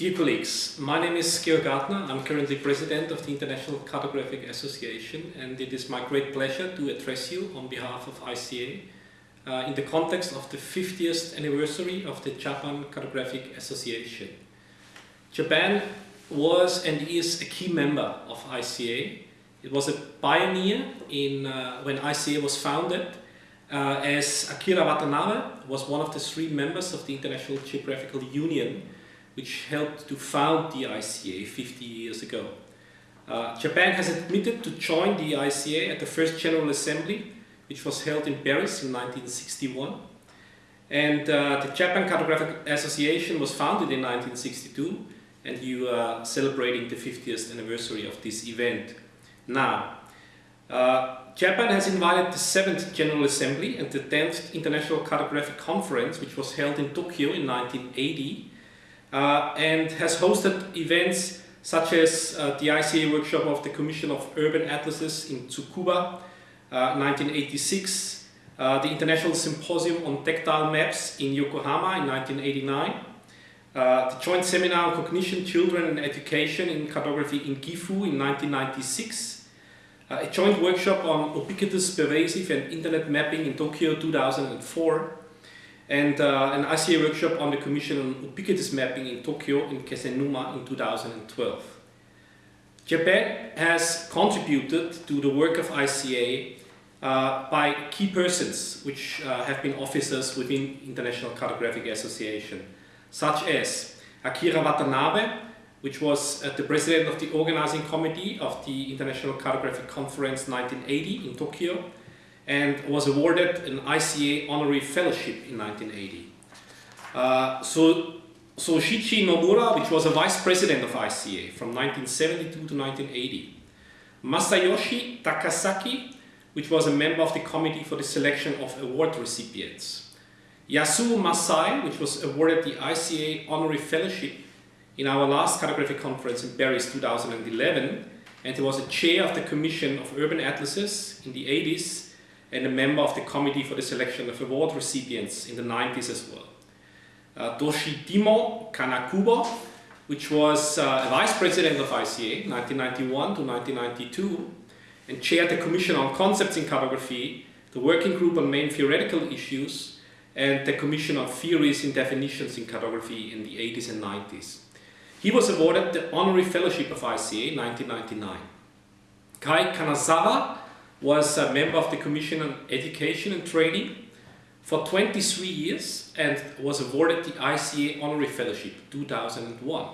Dear colleagues, my name is Georg Gartner. I'm currently president of the International Cartographic Association and it is my great pleasure to address you on behalf of ICA uh, in the context of the 50th anniversary of the Japan Cartographic Association. Japan was and is a key member of ICA. It was a pioneer in uh, when ICA was founded uh, as Akira Watanabe was one of the three members of the International Geographical Union which helped to found the ICA 50 years ago. Uh, Japan has admitted to join the ICA at the first General Assembly, which was held in Paris in 1961. And uh, the Japan Cartographic Association was founded in 1962, and you are celebrating the 50th anniversary of this event. Now, uh, Japan has invited the 7th General Assembly and the 10th International Cartographic Conference, which was held in Tokyo in 1980, uh, and has hosted events such as uh, the ICA workshop of the Commission of Urban Atlases in Tsukuba, 1986, uh, the International Symposium on Tactile Maps in Yokohama in 1989, uh, the joint seminar on cognition, children and education in cartography in Gifu in 1996, uh, a joint workshop on ubiquitous, pervasive and internet mapping in Tokyo 2004, and uh, an ICA workshop on the Commission on Ubiquitous Mapping in Tokyo in Kesennuma in 2012. Japan has contributed to the work of ICA uh, by key persons which uh, have been officers within International Cartographic Association, such as Akira Watanabe, which was uh, the president of the organizing committee of the International Cartographic Conference 1980 in Tokyo, and was awarded an ICA honorary fellowship in 1980. Uh, so, so Shichi Nomura, which was a vice president of ICA from 1972 to 1980. Masayoshi Takasaki, which was a member of the committee for the selection of award recipients. Yasuo Masai, which was awarded the ICA honorary fellowship in our last cartographic conference in Paris 2011, and he was a chair of the Commission of Urban Atlases in the 80s and a member of the committee for the selection of award recipients in the 90s as well. Uh, Toshitomo Kanakubo, which was uh, a vice president of ICA 1991 to 1992 and chaired the Commission on Concepts in Cartography, the Working Group on Main Theoretical Issues and the Commission on Theories and Definitions in Cartography in the 80s and 90s. He was awarded the Honorary Fellowship of ICA in 1999. Kai Kanazawa was a member of the Commission on Education and Training for 23 years and was awarded the ICA Honorary Fellowship 2001.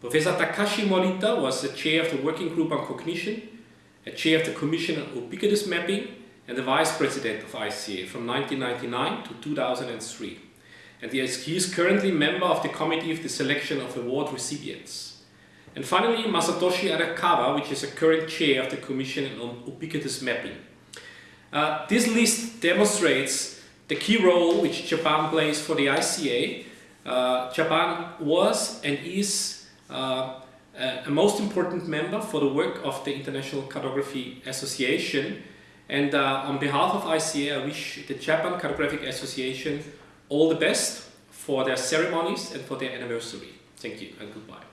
Professor Takashi Morita was the chair of the Working Group on Cognition, a chair of the Commission on Ubiquitous Mapping and the vice president of ICA from 1999 to 2003. And he is currently member of the Committee of the Selection of Award Recipients. And finally, Masatoshi Arakawa, which is a current chair of the Commission on Ubiquitous Mapping. Uh, this list demonstrates the key role which Japan plays for the ICA. Uh, Japan was and is uh, a most important member for the work of the International Cartography Association. And uh, on behalf of ICA, I wish the Japan Cartographic Association all the best for their ceremonies and for their anniversary. Thank you and goodbye.